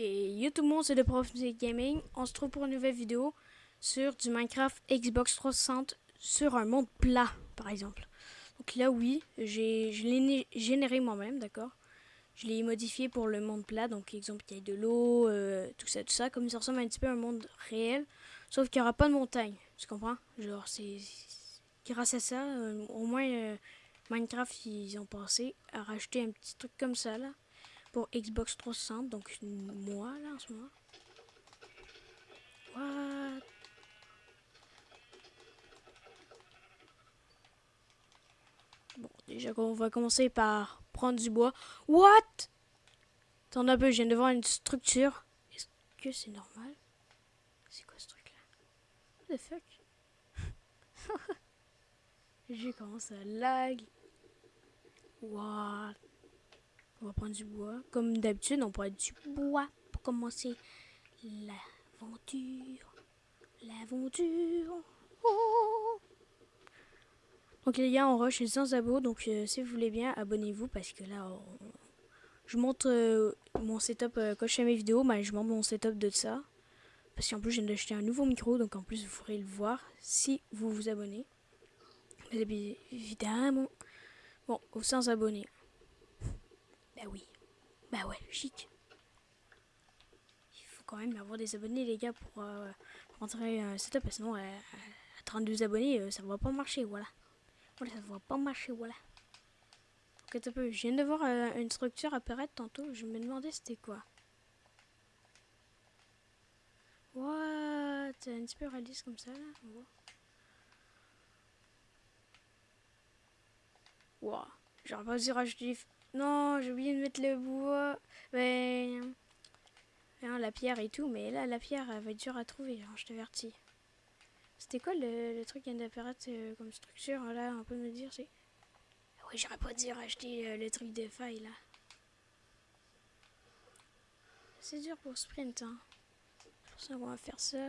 Et yo tout le monde, c'est le prof Gaming. On se trouve pour une nouvelle vidéo sur du Minecraft Xbox 360 sur un monde plat, par exemple. Donc là, oui, je l'ai généré moi-même, d'accord Je l'ai modifié pour le monde plat, donc exemple, il y a de l'eau, euh, tout ça, tout ça, comme ça ressemble un petit peu à un monde réel, sauf qu'il n'y aura pas de montagne, tu comprends? Genre, c'est grâce à ça, euh, au moins euh, Minecraft, ils ont pensé à rajouter un petit truc comme ça, là pour Xbox 360, donc moi là en ce moment. What? Bon, déjà on va commencer par prendre du bois. What? Attends un peu, je viens de voir une structure. Est-ce que c'est normal? C'est quoi ce truc là? What the fuck? J'ai commencé à lag. What? On va prendre du bois. Comme d'habitude, on prend du bois pour commencer l'aventure. L'aventure. Oh. Donc les gars, on rush 100 abos. Donc euh, si vous voulez bien, abonnez-vous parce que là, je montre euh, mon setup euh, quand je fais mes vidéos. Mais je montre mon setup de ça. Parce qu'en plus, je viens d'acheter un nouveau micro. Donc en plus, vous pourrez le voir si vous vous abonnez. évidemment. Bon, aux 100 abonnés. Bah oui. Bah ouais, chic. Il faut quand même avoir des abonnés, les gars, pour, euh, rentrer un setup. Sinon, à 32 abonnés, euh, ça va pas marcher, voilà. Voilà, ça va pas marcher, voilà. Ok, un peu. Je viens de voir euh, une structure apparaître tantôt. Je me demandais c'était quoi. What? Un petit peu réaliste comme ça, là. Wow. J'aurais pas dû rajouter non, j'ai oublié de mettre le bois. Mais... Hein, la pierre et tout, mais là, la pierre, elle va être dure à trouver, hein, je t'avertis. C'était quoi le, truc qui vient d'apparaître euh, comme structure, là, on peut me dire, c'est... Ah oui, j'aurais pas dû racheter euh, le truc de faille, là. C'est dur pour sprint, hein. Pour ça, on va faire ça.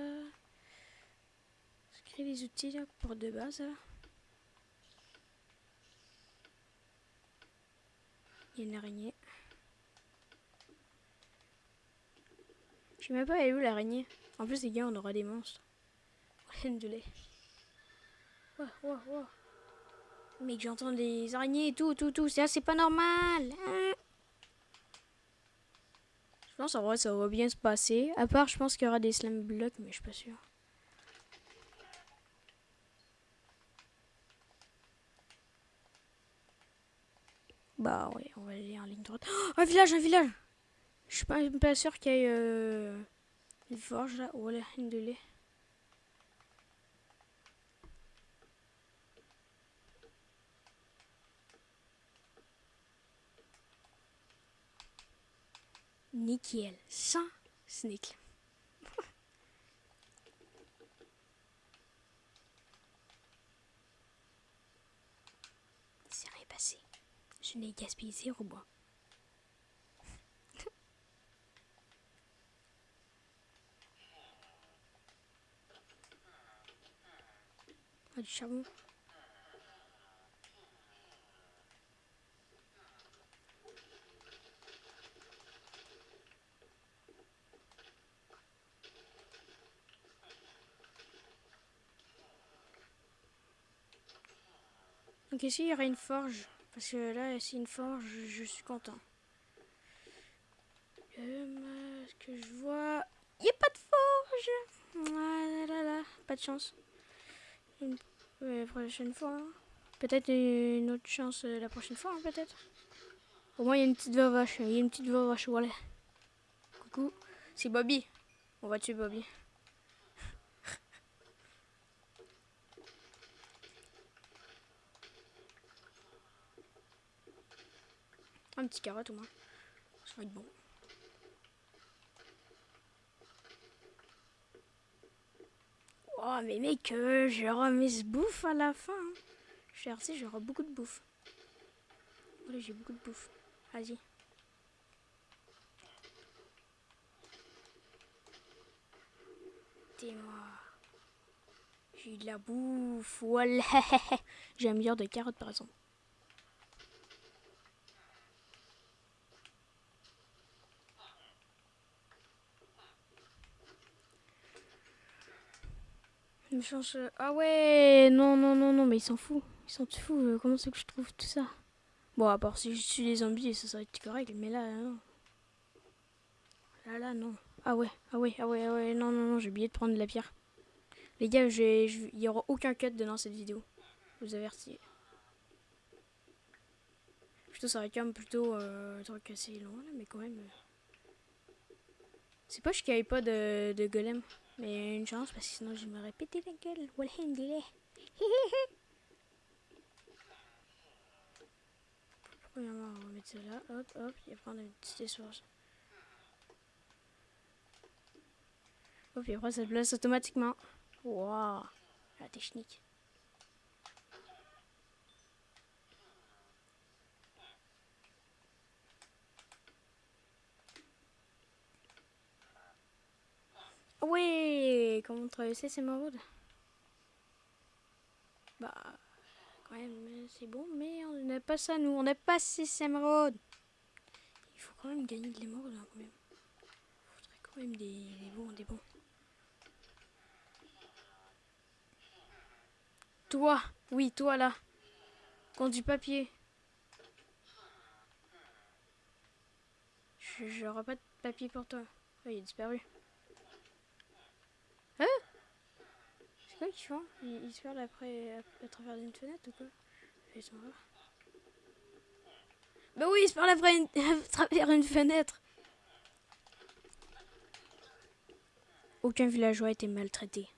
Créer les outils, là, pour de base. Il une araignée. Je sais même pas elle est où l'araignée? En plus les gars on aura des monstres. lait. Mec j'entends des araignées tout, tout, tout. Ça c'est pas normal. Hein. je pense en vrai ça va bien se passer. À part je pense qu'il y aura des slam blocks mais je suis pas sûr. Bah ouais, on va aller en ligne droite. Oh, un village, un village Je suis pas, pas sûr qu'il y ait euh, une forge là. Oh une de lait. Nickel. Sans sneak. Je n'ai gaspillé zéro bois. ah, du charbon. Donc ici, il y aura une forge. Parce que là, c'est une forge, je, suis content. Euh, ce que je vois... Il a pas de forge ah, là, là, Pas de chance. Une prochaine fois. Hein. Peut-être une autre chance euh, la prochaine fois, hein, peut-être. Au moins, il y a une petite vache. Il y a une petite vache, voilà. Coucou. C'est Bobby. On va tuer Bobby. Un petit carotte au moins. Ça va être bon. Oh mais mec, euh, j'aurai mes bouffe à la fin. Hein. Je suis RC, j'aurai beaucoup de bouffe. Voilà, j'ai beaucoup de bouffe. Vas-y. T'es-moi. J'ai de la bouffe. Voilà. j'ai un milliard de carottes par exemple. Change. Ah ouais, non, non, non, non, mais ils s'en foutent. Ils s'en foutent. euh, Comment c'est que je trouve tout ça? Bon, à part si je suis les zombies, ça serait correct, mais là, non. Là, là, non. Ah ouais, ah ouais, ah ouais, ah ouais, non, non, non, j'ai oublié de prendre de la pierre. Les gars, je- il y aura aucun cut dans cette vidéo. Je vous avertis. Plutôt, ça aurait quand même plutôt euh, un truc assez long, là, mais quand même. euh. C'est pas qu'il n'y avait pas de, de golem. Mais une chance, parce que sinon je me répéter la gueule. Premièrement, on va mettre ça là? Hop, hop. Et après, on a une petite source. Hop, et après, ça place automatiquement. Waouh. La technique. Ouais, comment traverser ces maraudes Bah, quand même, c'est bon, mais on n'a pas ça, nous. On n'a pas ces émeraudes. Il faut quand même gagner de l'émeraude, hein, quand même. Il faudrait quand même des, bons, des bons. Toi, oui, toi là. Quand du papier. J'aurai pas de papier pour toi. Oh, il a disparu. Hein C'est quoi qu'ils font ils, ils se perdent après à, à travers une fenêtre ou quoi Ils sont là. Bah oui, ils se perdent après une- à travers une fenêtre. Aucun villageois a été maltraité.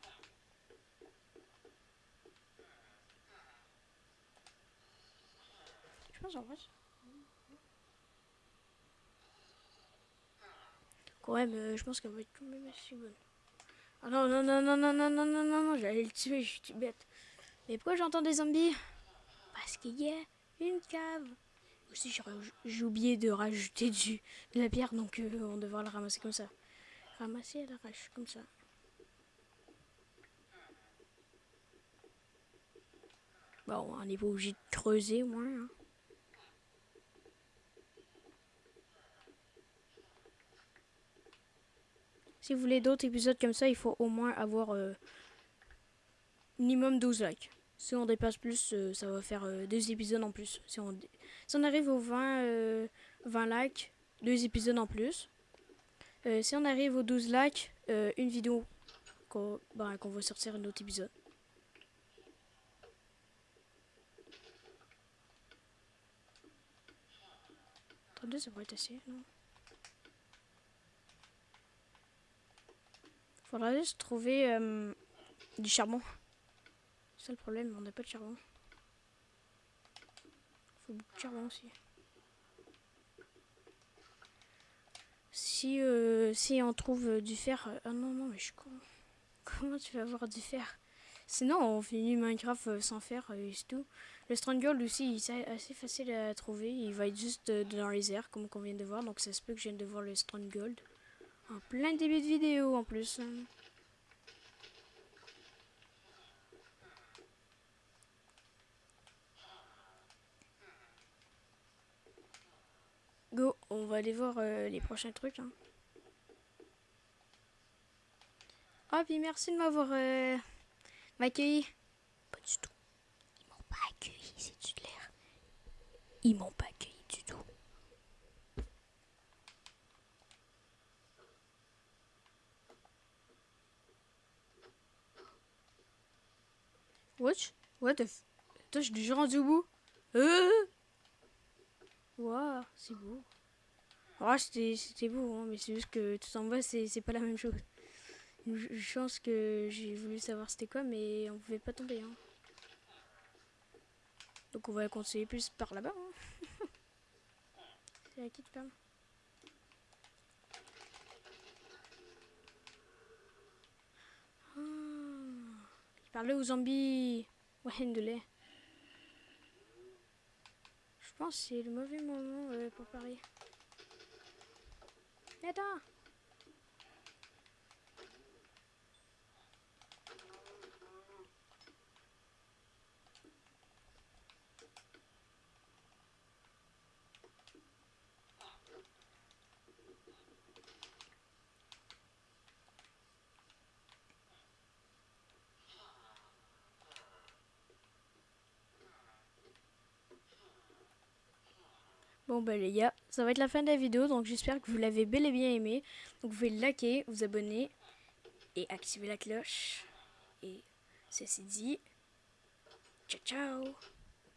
Je pense en vrai. Quand même, euh, je pense qu'elle va être quand même assez bonne. Ah non, non, non, non, non, non, non, non, non, non, j'allais le tuer, je suis bête. Mais pourquoi j'entends des zombies Parce qu'il y a une cave. Aussi, j'ai oublié de rajouter du, de la pierre, donc euh, on devra le ramasser comme ça. Ramasser à l'arrache, comme ça. Bon, on n'est pas obligé de creuser au moins. hein. Si vous voulez d'autres épisodes comme ça, il faut au moins avoir euh, minimum 12 likes. Si on dépasse plus, euh, ça va faire euh, deux épisodes en plus. Si on, arrive aux 20, euh, 20 likes, deux épisodes en plus. Si on arrive aux 12 likes, une vidéo qu'on bah, va sortir un autre épisode. Attendez, ça pourrait être assez, non? Faudra juste trouver euh, du charbon. C'est ça le problème, on n'a pas de charbon. Faut beaucoup de charbon aussi. Si, euh, si on trouve euh, du fer... euh, ah non, non, mais je suis con. Comment tu vas avoir du fer? Sinon, on finit Minecraft sans fer et c'est tout. Le Stronghold aussi, c'est assez facile à trouver. Il va être juste dans les airs, comme qu'on vient de voir. Donc ça se peut que je vienne de voir le Stronghold. En plein début de vidéo en plus. Go, on va aller voir euh, les prochains trucs. Hein. Ah, puis merci de m'avoir euh. Pas du tout. Ils m'ont pas accueilli, c'est de l'air. Ils m'ont pas accueilli du tout. What? What the f... Attends, suis déjà rendu bout. Waouh, c'est beau. Ah, c'était beau, hein, mais c'est juste que tout en bas, c'est pas la même chose. Une ch- chance que j'ai voulu savoir c'était quoi, mais on pouvait pas tomber. Hein. Donc on va continuer plus par là-bas. hein. c'est la petite femme. Ah, parlait aux zombies. Lait. Je pense que c'est le mauvais moment euh, pour parier. Mais attends Bon bah les gars, ça va être la fin de la vidéo, donc j'espère que vous l'avez bel et bien aimé. Donc vous pouvez liker, vous abonner et activer la cloche. Et ceci dit, ciao ciao